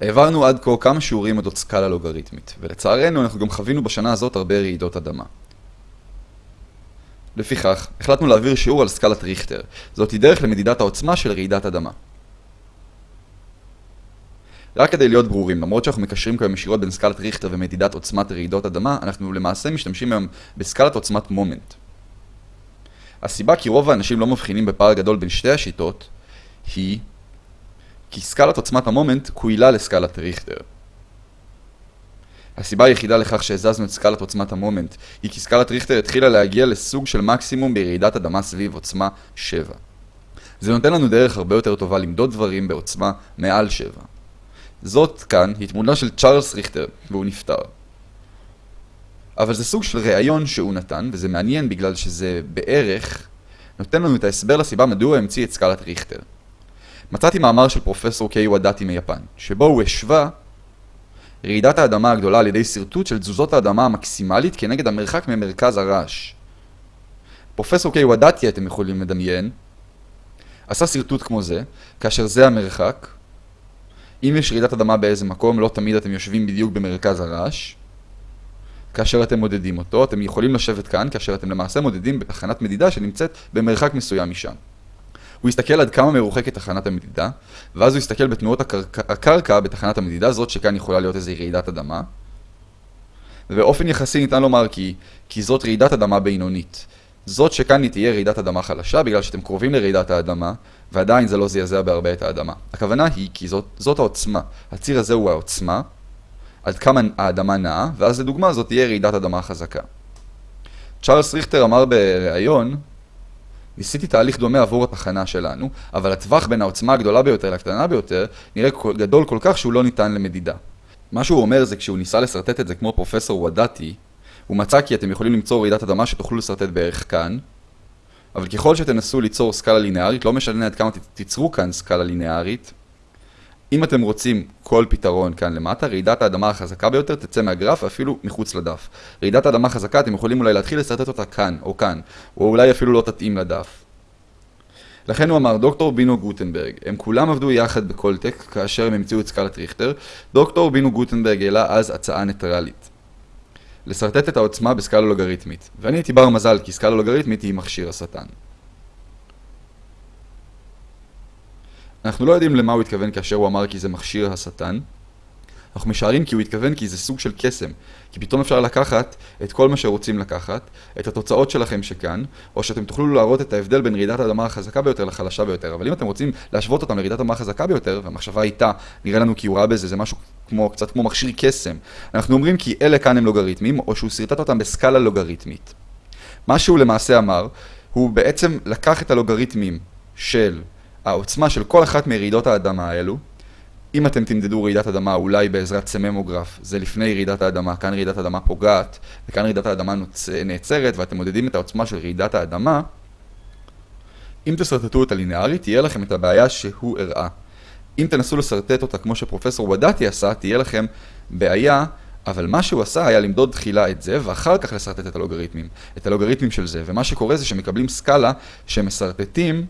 העברנו עד כה כמה שיעורים אודות סקאלה לוגריתמית, ולצערנו אנחנו גם חווינו בשנה הזאת הרבה רעידות אדמה. לפיכך, החלטנו להעביר שיעור על סקלת ריכטר. זאת היא דרך למדידת העוצמה של רעידת אדמה. רק כדי להיות ברורים, למרות שאנחנו מקשרים כיום ישירות בין סקלת ריכטר ומדידת עוצמת רעידות אדמה, אנחנו למעשה משתמשים היום בסקלת עוצמת מומנט. הסיבה כי רוב האנשים לא מבחינים בפער גדול בין שתי השיטות, היא כי סקלת עוצמת המומנט קבילה לסקלת ריכטר. הסיבה היחידה לכך שהזזנו את סקלת עוצמת המומנט היא כי סקלת ריכטר התחילה להגיע לסוג של מקסימום ברעידת אדמה סביב עוצמה 7. זה נותן לנו דרך הרבה יותר טובה למדוד דברים בעוצמה מעל 7. זאת כאן היא תמונה של צ'ארלס ריכטר, והוא נפטר. אבל זה סוג של ראיון שהוא נתן, וזה מעניין בגלל שזה בערך נותן לנו את ההסבר לסיבה מדוע המציא את סקלת ריכטר. מצאתי מאמר של פרופסור קיי וואדאטי מיפן, שבו הוא השווה רעידת האדמה הגדולה על ידי שרטוט של תזוזות האדמה המקסימלית כנגד המרחק ממרכז הרעש. פרופסור קיי וואדאטי, אתם יכולים לדמיין, עשה שרטוט כמו זה, כאשר זה המרחק. אם יש רעידת אדמה באיזה מקום, לא תמיד אתם יושבים בדיוק במרכז הרעש. כאשר אתם מודדים אותו, אתם יכולים לשבת כאן, כאשר אתם למעשה מודדים בתחנת מדידה שנמצאת במרחק מסוים משם. הוא יסתכל עד כמה מרוחקת תחנת המדידה, ואז הוא יסתכל בתנועות הקרקע, בתחנת המדידה, זאת שכאן יכולה להיות איזו רעידת אדמה. ובאופן יחסי ניתן לומר כי, כי זאת רעידת אדמה בינונית. זאת שכאן היא תהיה רעידת אדמה חלשה, בגלל שאתם קרובים לרעידת האדמה, ועדיין זה לא זעזע בהרבה את האדמה. הכוונה היא כי זאת, זאת העוצמה. הציר הזה הוא העוצמה, עד כמה האדמה נעה, ואז לדוגמה זאת תהיה רעידת אדמה חזקה. צ'ארלס ריכטר אמר בריאיון ניסיתי תהליך דומה עבור התחנה שלנו, אבל הטווח בין העוצמה הגדולה ביותר לקטנה ביותר נראה גדול כל כך שהוא לא ניתן למדידה. מה שהוא אומר זה כשהוא ניסה לשרטט את זה כמו פרופסור וודאטי, הוא מצא כי אתם יכולים למצוא רעידת אדמה שתוכלו לשרטט בערך כאן, אבל ככל שתנסו ליצור סקאלה לינארית, לא משנה עד כמה תיצרו כאן סקאלה לינארית, אם אתם רוצים כל פתרון כאן למטה, רעידת האדמה החזקה ביותר תצא מהגרף ואפילו מחוץ לדף. רעידת האדמה חזקה, אתם יכולים אולי להתחיל לסרטט אותה כאן או כאן, או אולי אפילו לא תתאים לדף. לכן הוא אמר, דוקטור בינו גוטנברג, הם כולם עבדו יחד בקולטק כאשר הם המציאו את סקלת ריכטר, דוקטור בינו גוטנברג העלה אז הצעה ניטרלית. לשרטט את העוצמה בסקאלה לוגריתמית, ואני הייתי בר מזל כי סקאלה לוגריתמית היא מכשיר השטן. אנחנו לא יודעים למה הוא התכוון כאשר הוא אמר כי זה מכשיר השטן. אנחנו משערים כי הוא התכוון כי זה סוג של קסם. כי פתאום אפשר לקחת את כל מה שרוצים לקחת, את התוצאות שלכם שכאן, או שאתם תוכלו להראות את ההבדל בין רעידת האדמה החזקה ביותר לחלשה ביותר. אבל אם אתם רוצים להשוות אותם לרעידת האדמה החזקה ביותר, והמחשבה איתה, נראה לנו כי הוא ראה בזה, זה משהו כמו, קצת כמו מכשיר קסם. אנחנו אומרים כי אלה כאן הם לוגריתמים, או שהוא שרטט אותם בסקאלה לוגריתמית. מה שהוא למעשה אמר, הוא בעצם לקח את הלוגריתמים של העוצמה של כל אחת מרעידות האדמה האלו, אם אתם תמדדו רעידת אדמה אולי בעזרת סממוגרף, זה לפני רעידת האדמה, כאן רעידת האדמה פוגעת, וכאן רעידת האדמה נוצ... נעצרת, ואתם מודדים את העוצמה של רעידת האדמה, אם תשרטטו אותה לינארית, תהיה לכם את הבעיה שהוא הראה. אם תנסו לשרטט אותה כמו שפרופסור ודאטי עשה, תהיה לכם בעיה, אבל מה שהוא עשה היה למדוד תחילה את זה, ואחר כך לשרטט את הלוגריתמים. את הלוגריתמים של זה, ומה שקורה זה שמקבלים סקאלה שמשרטטים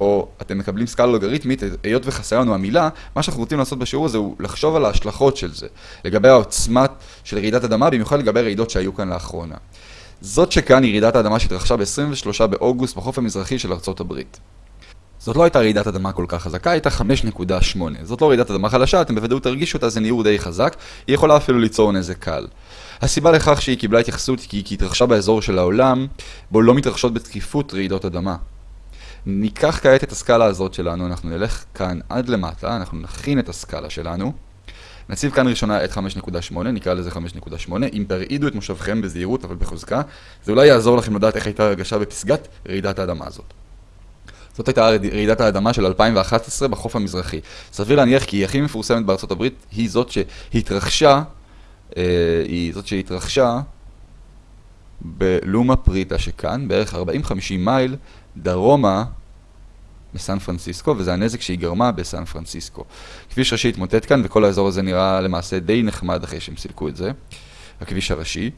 או אתם מקבלים סקאלה לוגריתמית, היות וחסרה לנו המילה, מה שאנחנו רוצים לעשות בשיעור הזה הוא לחשוב על ההשלכות של זה, לגבי העוצמת של רעידת אדמה, במיוחד לגבי רעידות שהיו כאן לאחרונה. זאת שכאן היא רעידת האדמה שהתרחשה ב-23 באוגוסט בחוף המזרחי של ארצות הברית. זאת לא הייתה רעידת אדמה כל כך חזקה, הייתה 5.8. זאת לא רעידת אדמה חלשה, אתם בוודאות תרגישו אותה, זה ניעור די חזק, היא יכולה אפילו ליצור נזק קל. הסיבה לכך שהיא קיבלה התייחסות היא כי היא התרחשה באזור של העולם, בו לא מתרחשות בתקיפות רעידות אדמה. ניקח כעת את הסקאלה הזאת שלנו, אנחנו נלך כאן עד למטה, אנחנו נכין את הסקאלה שלנו. נציב כאן ראשונה את 5.8, נקרא לזה 5.8. אם תרעידו את מושבכם בזהירות אבל בחוזקה, זה אולי יעזור לכם לדעת איך הייתה הרגשה בפסגת רעידת האדמה הזאת. זאת הייתה רעידת האדמה של 2011 בחוף המזרחי. סביר להניח כי היא הכי מפורסמת בארצות הברית, היא זאת שהתרחשה, אה, היא זאת שהתרחשה בלומה פריטה שכאן, בערך 40-50 מייל דרומה מסן פרנסיסקו, וזה הנזק שהיא גרמה בסן פרנסיסקו. כביש ראשי התמוטט כאן, וכל האזור הזה נראה למעשה די נחמד אחרי שהם סילקו את זה, הכביש הראשי.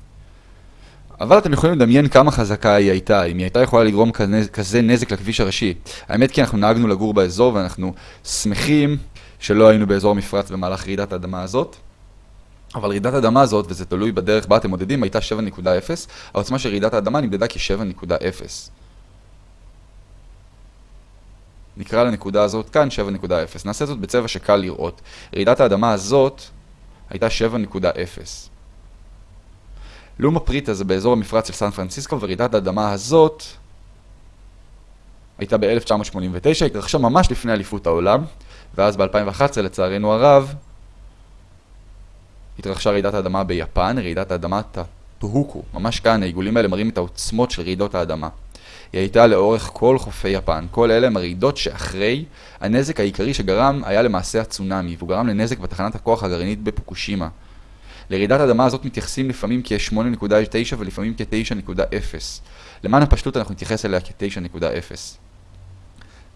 אבל אתם יכולים לדמיין כמה חזקה היא הייתה, אם היא הייתה יכולה לגרום כזה, נזק לכביש הראשי. האמת כי אנחנו נהגנו לגור באזור ואנחנו שמחים שלא היינו באזור המפרץ במהלך רעידת האדמה הזאת. אבל רעידת האדמה הזאת, וזה תלוי בדרך בה אתם מודדים, הייתה 7.0, העוצמה של רעידת האדמה נמדדה כ-7.0. נקרא לנקודה הזאת כאן 7.0. נעשה זאת בצבע שקל לראות. רעידת האדמה הזאת הייתה 7.0. לומה פריטה זה באזור המפרץ של סן פרנסיסקו, ורעידת האדמה הזאת הייתה ב-1989, התרחשה ממש לפני אליפות העולם, ואז ב-2011, לצערנו הרב, התרחשה רעידת האדמה ביפן, רעידת האדמה טוהוקו. ממש כאן העיגולים האלה מראים את העוצמות של רעידות האדמה. היא הייתה לאורך כל חופי יפן. כל אלה הם הרעידות שאחרי הנזק העיקרי שגרם היה למעשה הצונאמי, והוא גרם לנזק בתחנת הכוח הגרעינית בפוקושימה. לרעידת האדמה הזאת מתייחסים לפעמים כ-8.9 ולפעמים כ-9.0. למען הפשטות אנחנו נתייחס אליה כ-9.0.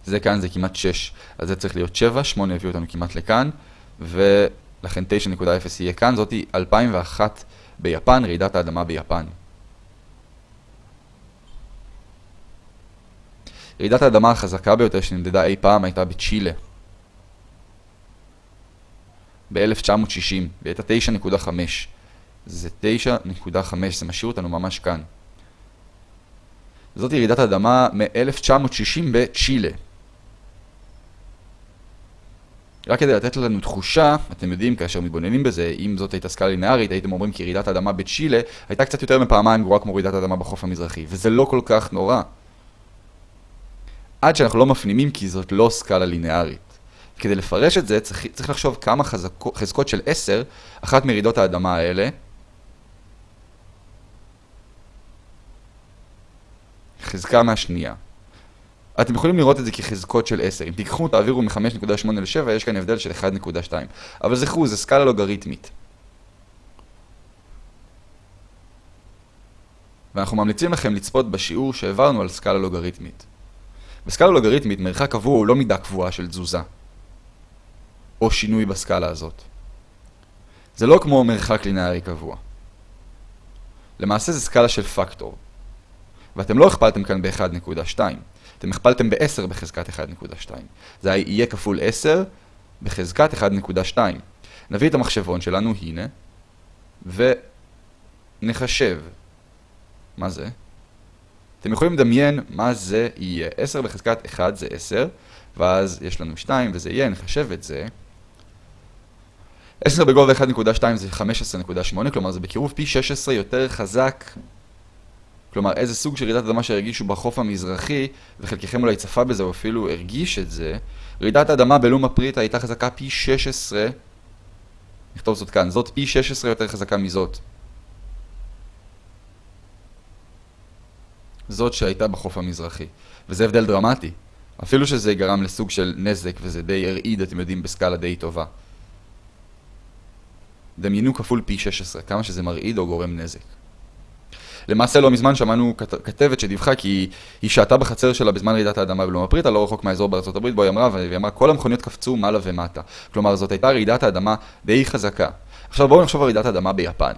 זה כאן זה כמעט 6, אז זה צריך להיות 7, 8 הביא אותנו כמעט לכאן, ולכן 9.0 יהיה כאן, זאתי 2001 ביפן, רעידת האדמה ביפן. רעידת האדמה החזקה ביותר שנמדדה אי פעם הייתה בצ'ילה. ב-1960, והיא הייתה 9.5. זה 9.5, זה משאיר אותנו ממש כאן. זאת ירידת האדמה מ-1960 בצ'ילה. רק כדי לתת לנו תחושה, אתם יודעים, כאשר מתבוננים בזה, אם זאת הייתה סקאלה לינארית, הייתם אומרים כי רעידת האדמה בצ'ילה הייתה קצת יותר מפעמיים גרועה כמו רעידת האדמה בחוף המזרחי, וזה לא כל כך נורא. עד שאנחנו לא מפנימים כי זאת לא סקאלה לינארית. כדי לפרש את זה צריך, צריך לחשוב כמה חזקו, חזקות של 10, אחת מרעידות האדמה האלה, חזקה מהשנייה. אתם יכולים לראות את זה כחזקות של 10. אם תיקחו, תעבירו מ-5.8 ל-7, יש כאן הבדל של 1.2. אבל זכרו, זה סקאלה לוגריתמית. ואנחנו ממליצים לכם לצפות בשיעור שהעברנו על סקאלה לוגריתמית. בסקאלה לוגריתמית מרחק קבוע הוא לא מידה קבועה של תזוזה, או שינוי בסקאלה הזאת. זה לא כמו מרחק לינארי קבוע. למעשה זה סקאלה של פקטור. ואתם לא הכפלתם כאן ב-1.2, אתם הכפלתם ב-10 בחזקת 1.2. זה יהיה כפול 10 בחזקת 1.2. נביא את המחשבון שלנו, הנה, ונחשב. מה זה? אתם יכולים לדמיין מה זה יהיה. 10 בחזקת 1 זה 10, ואז יש לנו 2 וזה יהיה, נחשב את זה. 10 בגובה 1.2 זה 15.8, כלומר זה בקירוב פי 16 יותר חזק. כלומר, איזה סוג של רעידת אדמה שהרגישו בחוף המזרחי, וחלקכם אולי צפה בזה או אפילו הרגיש את זה, רעידת האדמה בלום הפריטה הייתה חזקה פי 16, נכתוב זאת כאן, זאת פי 16 יותר חזקה מזאת. זאת שהייתה בחוף המזרחי. וזה הבדל דרמטי. אפילו שזה גרם לסוג של נזק, וזה די הרעיד, אתם יודעים, בסקאלה די טובה. דמיינו כפול פי 16, כמה שזה מרעיד או גורם נזק. למעשה לא מזמן שמענו כתבת שדיווחה כי היא שעתה בחצר שלה בזמן רעידת האדמה בלום הפריטה, לא רחוק מהאזור בארצות הברית, בו היא אמרה, והיא אמרה, כל המכוניות קפצו מעלה ומטה. כלומר, זאת הייתה רעידת האדמה די חזקה. עכשיו בואו נחשוב על רעידת האדמה ביפן.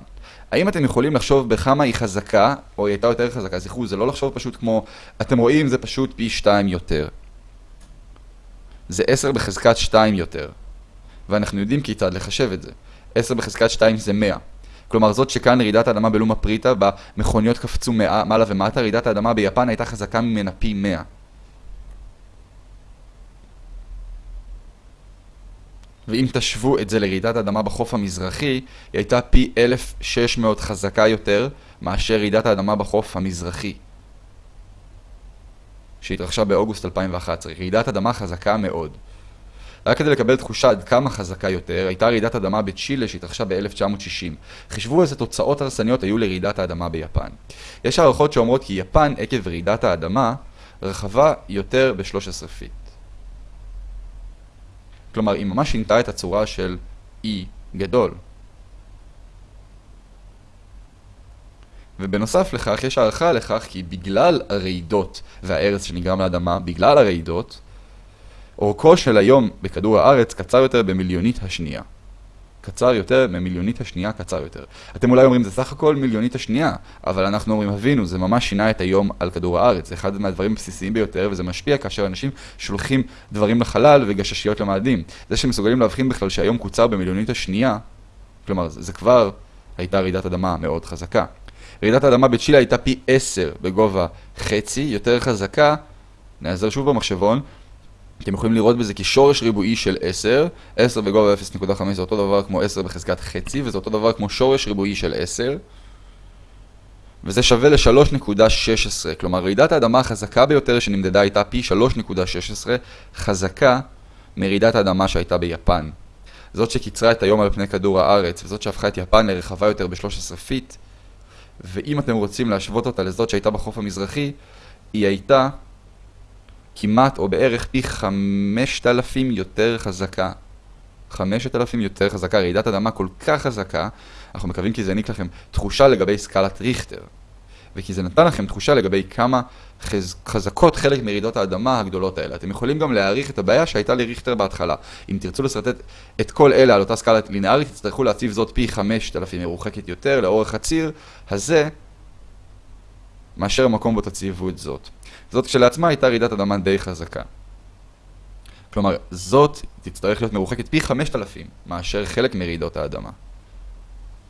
האם אתם יכולים לחשוב בכמה היא חזקה, או היא הייתה יותר חזקה? זכרו, זה לא לחשוב פשוט כמו, אתם רואים, זה פשוט פי 2 יותר. זה 10 בחזקת 2 יותר. ואנחנו יודעים כיצד לחשב את זה. 10 בחזקת 2 זה 100. כלומר זאת שכאן רעידת האדמה בלום הפריטה, במכוניות קפצו מעלה ומטה, רעידת האדמה ביפן הייתה חזקה ממנה פי 100. ואם תשוו את זה לרעידת האדמה בחוף המזרחי, היא הייתה פי 1,600 חזקה יותר מאשר רעידת האדמה בחוף המזרחי. שהתרחשה באוגוסט 2011. רעידת אדמה חזקה מאוד. רק כדי לקבל תחושה עד כמה חזקה יותר, הייתה רעידת אדמה בצ'ילה שהתרחשה ב-1960. חישבו איזה תוצאות הרסניות היו לרעידת האדמה ביפן. יש הערכות שאומרות כי יפן, עקב רעידת האדמה, רחבה יותר ב-13 פיט. כלומר, היא ממש שינתה את הצורה של אי גדול. ובנוסף לכך, יש הערכה לכך כי בגלל הרעידות והארץ שנגרם לאדמה, בגלל הרעידות, אורכו של היום בכדור הארץ קצר יותר במיליונית השנייה. קצר יותר ממיליונית השנייה קצר יותר. אתם אולי אומרים, זה סך הכל מיליונית השנייה, אבל אנחנו אומרים, הבינו, זה ממש שינה את היום על כדור הארץ. זה אחד מהדברים הבסיסיים ביותר, וזה משפיע כאשר אנשים שולחים דברים לחלל וגששיות למאדים. זה שמסוגלים להבחין בכלל שהיום קוצר במיליונית השנייה, כלומר, זה כבר הייתה רעידת אדמה מאוד חזקה. רעידת האדמה בצ'ילה הייתה פי 10 בגובה חצי, יותר חזקה, נעזר שוב במחשבון, אתם יכולים לראות בזה כשורש ריבועי של 10, 10 בגובה 0.5 זה אותו דבר כמו 10 בחזקת חצי, וזה אותו דבר כמו שורש ריבועי של 10, וזה שווה ל-3.16, כלומר רעידת האדמה החזקה ביותר שנמדדה הייתה פי 3.16, חזקה מרעידת האדמה שהייתה ביפן. זאת שקיצרה את היום על פני כדור הארץ, וזאת שהפכה את יפן לרחבה יותר ב-13 פיט, ואם אתם רוצים להשוות אותה לזאת שהייתה בחוף המזרחי, היא הייתה כמעט או בערך פי 5,000 יותר חזקה. 5,000 יותר חזקה, רעידת אדמה כל כך חזקה, אנחנו מקווים כי זה העניק לכם תחושה לגבי סקלת ריכטר. וכי זה נתן לכם תחושה לגבי כמה חז... חזקות חלק מרעידות האדמה הגדולות האלה. אתם יכולים גם להעריך את הבעיה שהייתה לריכטר בהתחלה. אם תרצו לסרטט את כל אלה על אותה סקאלה לינארית, תצטרכו להציב זאת פי 5,000 מרוחקת יותר לאורך הציר הזה, מאשר המקום בו תציבו את זאת. זאת כשלעצמה הייתה רעידת אדמה די חזקה. כלומר, זאת תצטרך להיות מרוחקת פי 5,000 מאשר חלק מרעידות האדמה.